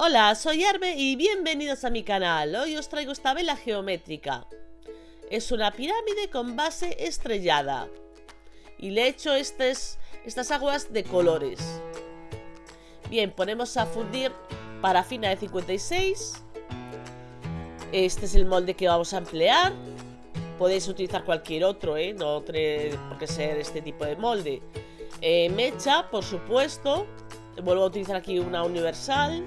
Hola, soy Arbe y bienvenidos a mi canal. Hoy os traigo esta vela geométrica. Es una pirámide con base estrellada. Y le he hecho estas, aguas de colores. Bien, ponemos a fundir parafina de 56. Este es el molde que vamos a emplear. Podéis utilizar cualquier otro, ¿eh? No tiene por qué ser este tipo de molde. Eh, mecha, por supuesto. Vuelvo a utilizar aquí una universal.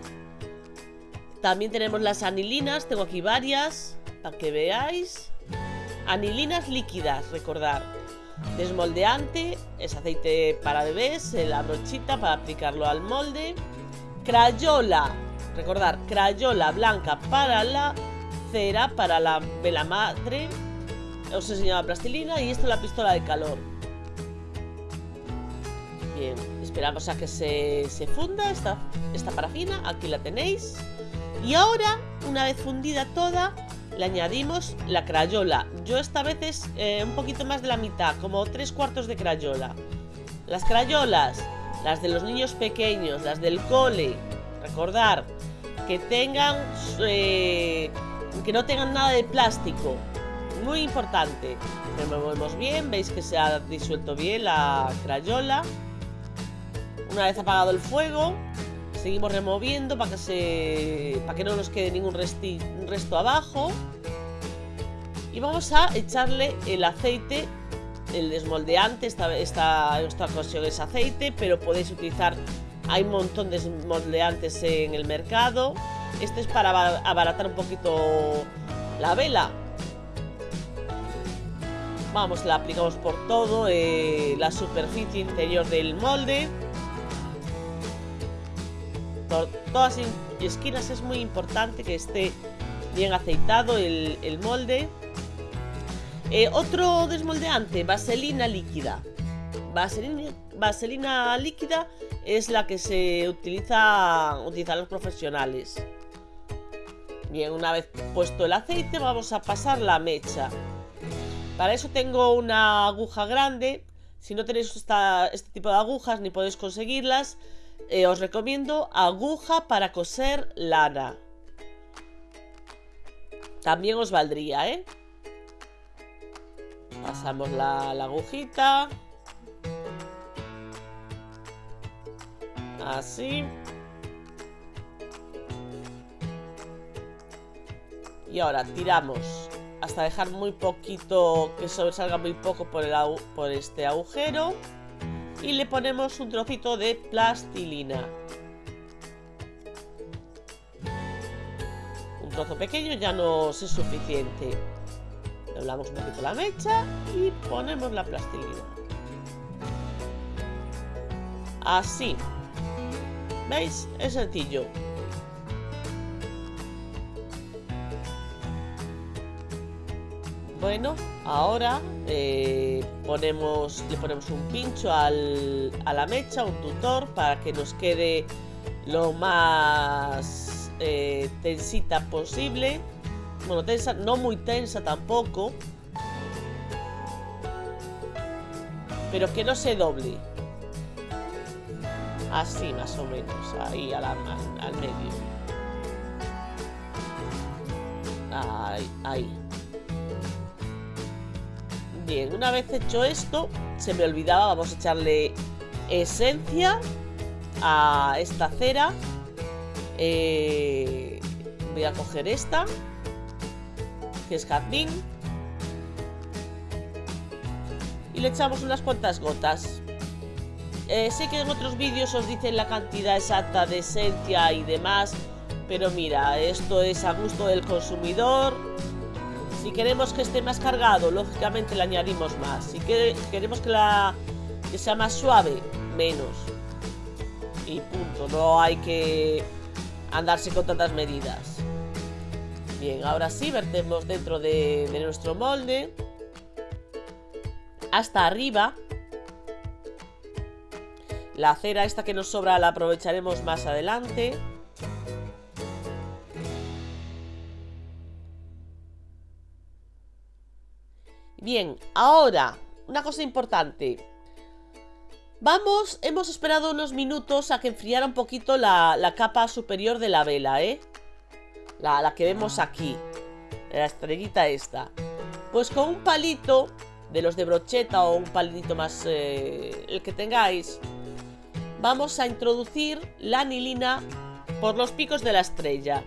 También tenemos las anilinas, tengo aquí varias, para que veáis. Anilinas líquidas, recordar. Desmoldeante, es aceite para bebés, la brochita para aplicarlo al molde. Crayola, recordar, crayola blanca para la cera, para la vela madre. Os he enseñado la plastilina y esto es la pistola de calor. Bien, esperamos a que se, funda esta, esta parafina, aquí la tenéis. Y ahora, una vez fundida toda, le añadimos la crayola. Yo esta vez es eh, un poquito más de la mitad, como tres cuartos de crayola. Las crayolas, las de los niños pequeños, las del cole, recordar que tengan, eh, que no tengan nada de plástico. Muy importante. Removemos bien, veis que se ha disuelto bien la crayola. Una vez apagado el fuego, Seguimos removiendo para que, se, para que no nos quede ningún resto abajo. Y vamos a echarle el aceite, el desmoldeante. Esta, esta, esta ocasión es aceite, pero podéis utilizar... Hay un montón de desmoldeantes en el mercado. Este es para abaratar un poquito la vela. Vamos, la aplicamos por todo, eh, la superficie interior del molde por todas esquinas es muy importante que esté bien aceitado el, molde. Eh, otro desmoldeante, vaselina líquida. Vaselina, líquida es la que se utiliza utilizan los profesionales. Bien, una vez puesto el aceite vamos a pasar la mecha. Para eso tengo una aguja grande. Si no tenéis este tipo de agujas ni podéis conseguirlas, eh, os recomiendo aguja para coser lana. También os valdría, ¿eh? Pasamos la, la agujita. Así. Y ahora tiramos hasta dejar muy poquito, que sobresalga muy poco por, el, por este agujero y le ponemos un trocito de plastilina. Un trozo pequeño ya nos es suficiente. Doblamos un poquito la mecha y ponemos la plastilina. Así. ¿Veis? Es sencillo. Bueno, ahora eh, le ponemos un pincho a la mecha, un tutor, para que nos quede lo más eh, tensita posible. Bueno, tensa, no muy tensa tampoco. Pero que no se doble. Así más o menos, ahí al, al medio. Ahí, ahí. Bien, una vez hecho esto, se me olvidaba, vamos a echarle esencia a esta cera. Eh, voy a coger esta, que es jazmín. Y le echamos unas cuantas gotas. Eh, sé que en otros vídeos os dicen la cantidad exacta de esencia y demás, pero mira, esto es a gusto del consumidor si queremos que esté más cargado, lógicamente le añadimos más. Si queremos que, sea más suave, menos. Y punto, no hay que andarse con tantas medidas. Bien, ahora sí, vertemos dentro de, de nuestro molde. Hasta arriba. La cera esta que nos sobra la aprovecharemos más adelante. Bien, ahora, una cosa importante. Vamos, hemos esperado unos minutos a que enfriara un poquito la, capa superior de la vela, ¿eh? La, la que vemos aquí. La estrellita esta. Pues con un palito de los de brocheta o un palito más, eh, el que tengáis, vamos a introducir la anilina por los picos de la estrella.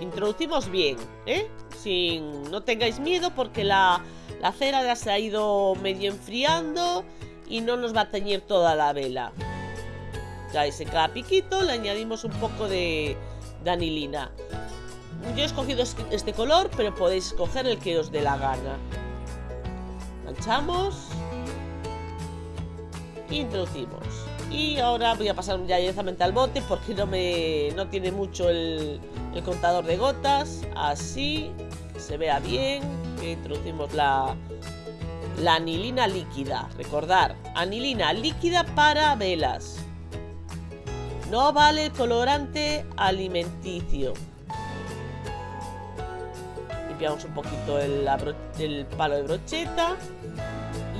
Introducimos bien, ¿eh? Sin, no tengáis miedo porque la, la cera ya se ha ido medio enfriando y no nos va a teñir toda la vela. Ya en cada piquito le añadimos un poco de, de anilina. Yo he escogido este color, pero podéis escoger el que os dé la gana. Manchamos. Introducimos. Y ahora voy a pasar ya directamente al bote porque no me no tiene mucho el, el contador de gotas. Así, que se vea bien. Introducimos la, la anilina líquida. Recordar, anilina líquida para velas. No vale el colorante alimenticio limpiamos un poquito el, palo de brocheta.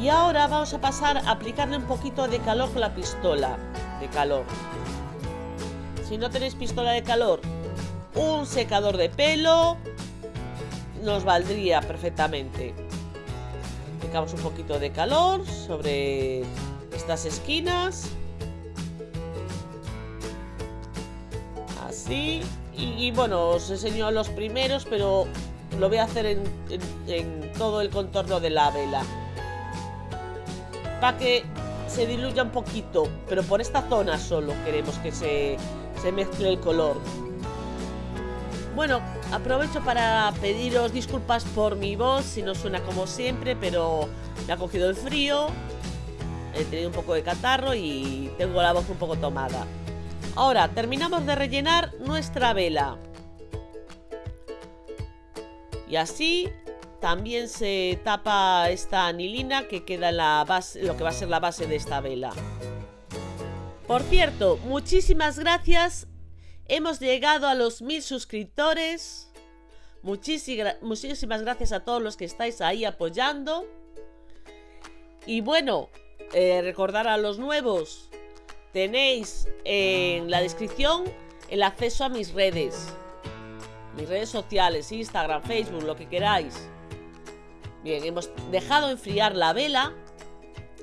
Y ahora vamos a pasar a aplicarle un poquito de calor con la pistola de calor. Si no tenéis pistola de calor, un secador de pelo nos valdría perfectamente. Aplicamos un poquito de calor sobre estas esquinas. Así. Y, bueno, os enseño los primeros, pero lo voy a hacer en, todo el contorno de la vela. Para que se diluya un poquito, pero por esta zona solo queremos que se, se mezcle el color. Bueno, aprovecho para pediros disculpas por mi voz, si no suena como siempre, pero me ha cogido el frío, he tenido un poco de catarro y tengo la voz un poco tomada. Ahora, terminamos de rellenar nuestra vela. Y así también se tapa esta anilina que queda en la base, lo que va a ser la base de esta vela. Por cierto, muchísimas gracias. Hemos llegado a los mil suscriptores. Muchísimas, gracias a todos los que estáis ahí apoyando. Y bueno, eh, recordar a los nuevos. Tenéis en la descripción el acceso a mis redes mis redes sociales, Instagram, Facebook, lo que queráis. Bien, hemos dejado enfriar la vela.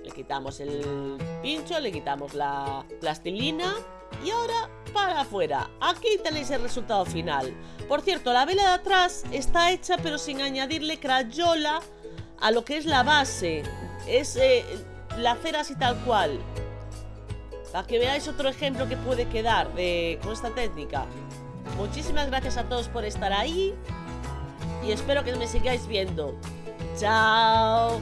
Le quitamos el pincho, le quitamos la plastilina y ahora para afuera. Aquí tenéis el resultado final. Por cierto, la vela de atrás está hecha pero sin añadirle crayola a lo que es la base. Es eh, la cera así tal cual. Para que veáis otro ejemplo que puede quedar de, con esta técnica. Muchísimas gracias a todos por estar ahí y espero que me sigáis viendo. ¡Chao!